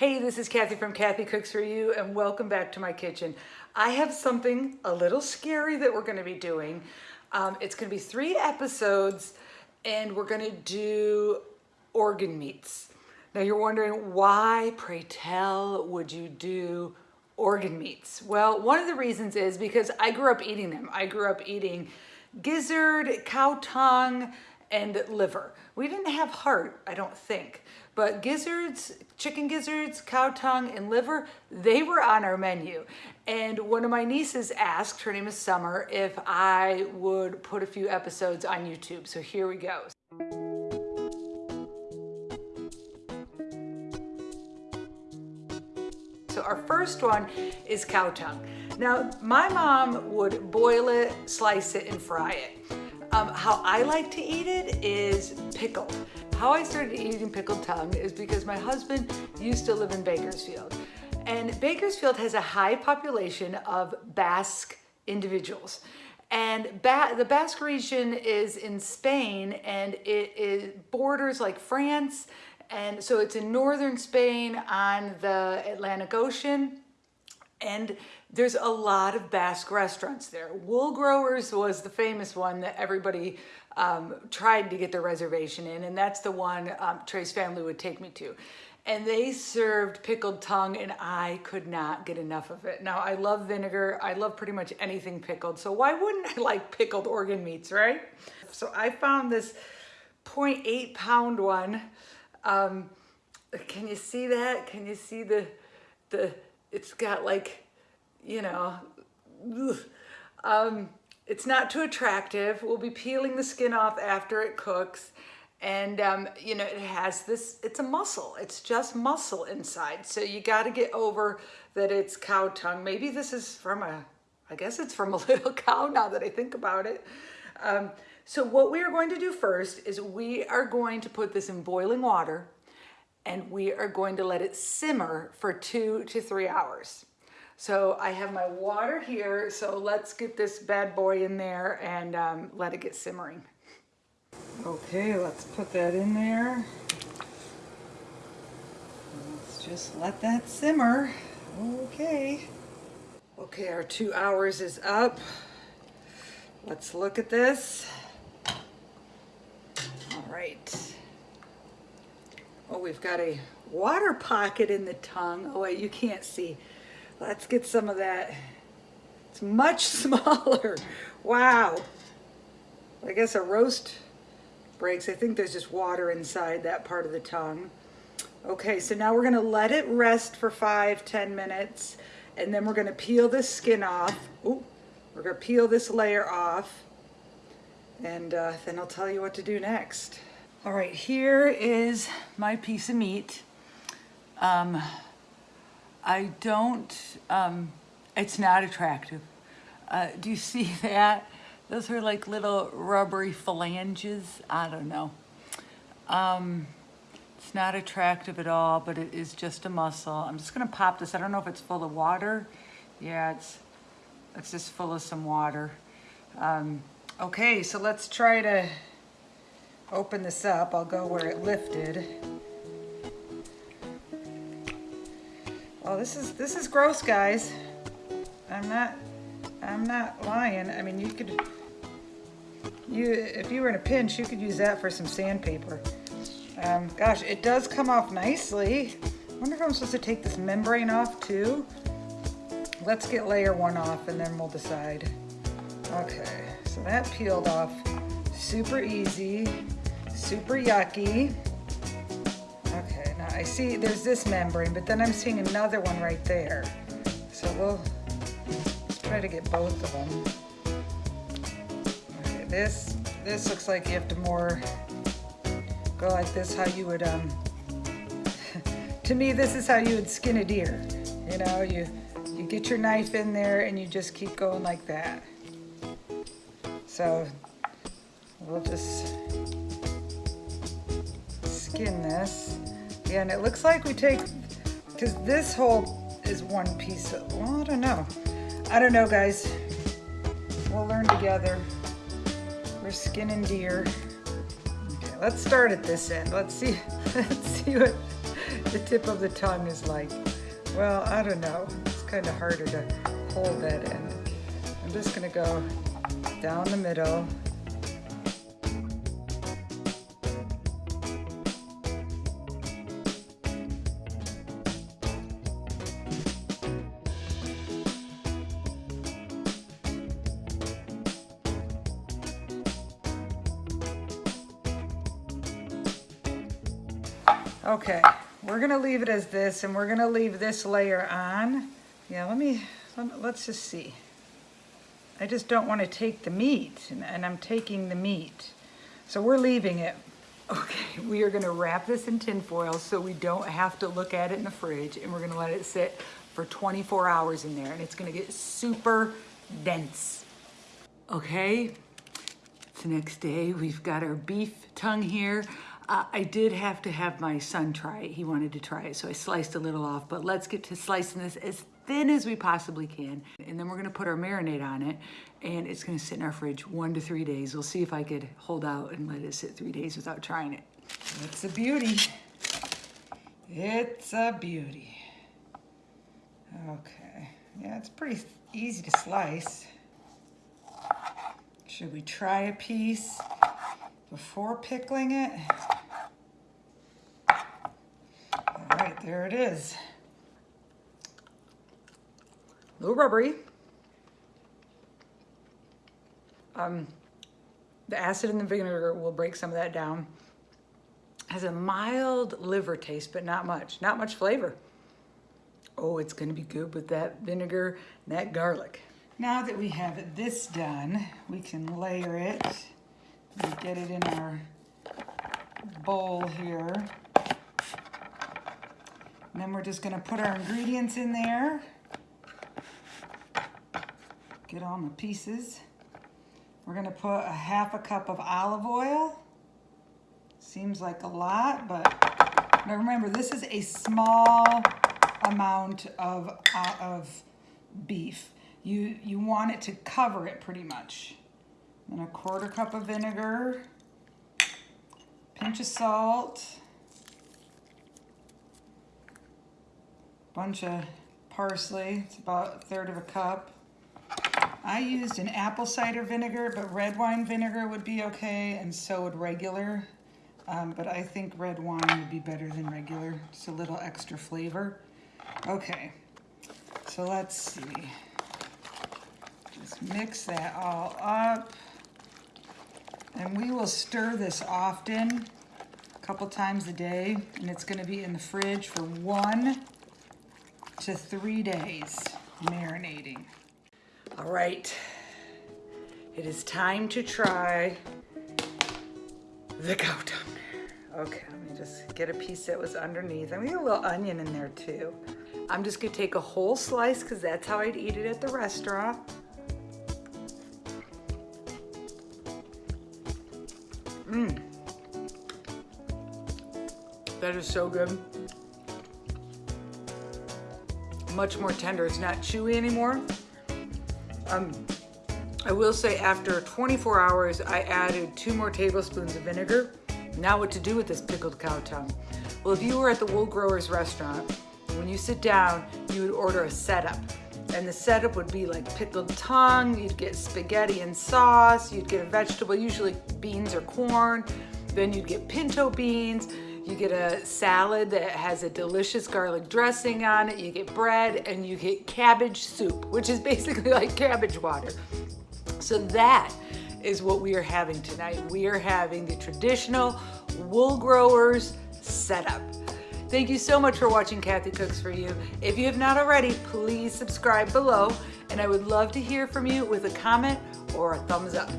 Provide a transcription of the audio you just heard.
Hey, this is Kathy from Kathy Cooks For You and welcome back to my kitchen. I have something a little scary that we're gonna be doing. Um, it's gonna be three episodes and we're gonna do organ meats. Now you're wondering why, pray tell, would you do organ meats? Well, one of the reasons is because I grew up eating them. I grew up eating gizzard, cow tongue, and liver. We didn't have heart, I don't think, but gizzards, chicken gizzards, cow tongue, and liver, they were on our menu. And one of my nieces asked, her name is Summer, if I would put a few episodes on YouTube. So here we go. So our first one is cow tongue. Now, my mom would boil it, slice it, and fry it. Um, how I like to eat it is pickled. How I started eating pickled tongue is because my husband used to live in Bakersfield. And Bakersfield has a high population of Basque individuals. And ba the Basque region is in Spain and it, it borders like France. And so it's in northern Spain on the Atlantic Ocean. And there's a lot of Basque restaurants there. Wool Growers was the famous one that everybody um, tried to get their reservation in, and that's the one um, Trey's family would take me to. And they served pickled tongue, and I could not get enough of it. Now, I love vinegar. I love pretty much anything pickled, so why wouldn't I like pickled organ meats, right? So I found this 0.8 pound one. Um, can you see that? Can you see the, the, it's got like, you know, um, it's not too attractive. We'll be peeling the skin off after it cooks. And, um, you know, it has this, it's a muscle. It's just muscle inside. So you got to get over that it's cow tongue. Maybe this is from a, I guess it's from a little cow now that I think about it. Um, so what we are going to do first is we are going to put this in boiling water and we are going to let it simmer for two to three hours. So I have my water here, so let's get this bad boy in there and um, let it get simmering. Okay, let's put that in there. Let's just let that simmer. Okay. Okay, our two hours is up. Let's look at this. All right. Oh, we've got a water pocket in the tongue. Oh, wait, you can't see. Let's get some of that. It's much smaller. Wow. I guess a roast breaks. I think there's just water inside that part of the tongue. Okay, so now we're gonna let it rest for five, ten minutes, and then we're gonna peel this skin off. Ooh, we're gonna peel this layer off, and uh, then I'll tell you what to do next. All right, here is my piece of meat. Um, I don't, um, it's not attractive. Uh, do you see that? Those are like little rubbery phalanges. I don't know. Um, it's not attractive at all, but it is just a muscle. I'm just gonna pop this. I don't know if it's full of water. Yeah, it's, it's just full of some water. Um, okay, so let's try to open this up. I'll go where it lifted. Oh, this is this is gross, guys. I'm not I'm not lying. I mean, you could you if you were in a pinch, you could use that for some sandpaper. Um, gosh, it does come off nicely. I wonder if I'm supposed to take this membrane off too. Let's get layer one off and then we'll decide. Okay, so that peeled off super easy super yucky. Okay, now I see there's this membrane, but then I'm seeing another one right there. So we'll try to get both of them. Okay, this, this looks like you have to more go like this, how you would, um, to me, this is how you would skin a deer. You know, you, you get your knife in there and you just keep going like that. So we'll just skin this. And it looks like we take, because this whole is one piece of, well, I don't know. I don't know, guys. We'll learn together. We're skinning deer. Okay, let's start at this end. Let's see, let's see what the tip of the tongue is like. Well, I don't know. It's kind of harder to hold that end. I'm just gonna go down the middle. Okay, we're gonna leave it as this and we're gonna leave this layer on. Yeah, let me, let's just see. I just don't wanna take the meat and, and I'm taking the meat. So we're leaving it. Okay, we are gonna wrap this in tin foil so we don't have to look at it in the fridge and we're gonna let it sit for 24 hours in there and it's gonna get super dense. Okay, it's the next day. We've got our beef tongue here. Uh, I did have to have my son try it. He wanted to try it, so I sliced a little off, but let's get to slicing this as thin as we possibly can. And then we're gonna put our marinade on it, and it's gonna sit in our fridge one to three days. We'll see if I could hold out and let it sit three days without trying it. It's a beauty. It's a beauty. Okay, yeah, it's pretty easy to slice. Should we try a piece before pickling it? There it is. A little rubbery. Um, the acid in the vinegar will break some of that down. Has a mild liver taste, but not much. Not much flavor. Oh, it's gonna be good with that vinegar and that garlic. Now that we have this done, we can layer it and get it in our bowl here. And then we're just gonna put our ingredients in there. Get all the pieces. We're gonna put a half a cup of olive oil. Seems like a lot, but now remember, this is a small amount of, uh, of beef. You, you want it to cover it pretty much. Then a quarter cup of vinegar, pinch of salt, bunch of parsley. It's about a third of a cup. I used an apple cider vinegar, but red wine vinegar would be okay, and so would regular. Um, but I think red wine would be better than regular. Just a little extra flavor. Okay, so let's see. Just mix that all up. And we will stir this often, a couple times a day, and it's gonna be in the fridge for one to three days marinating. All right, it is time to try the cow tongue. Okay, let me just get a piece that was underneath. I'm gonna get a little onion in there too. I'm just gonna take a whole slice because that's how I'd eat it at the restaurant. Mmm. That is so good much more tender. It's not chewy anymore. Um, I will say after 24 hours, I added two more tablespoons of vinegar. Now what to do with this pickled cow tongue? Well, if you were at the Wool Growers restaurant, when you sit down, you would order a setup. And the setup would be like pickled tongue, you'd get spaghetti and sauce, you'd get a vegetable, usually beans or corn, then you'd get pinto beans, you get a salad that has a delicious garlic dressing on it. You get bread and you get cabbage soup, which is basically like cabbage water. So that is what we are having tonight. We are having the traditional wool growers setup. Thank you so much for watching Kathy Cooks For You. If you have not already, please subscribe below and I would love to hear from you with a comment or a thumbs up.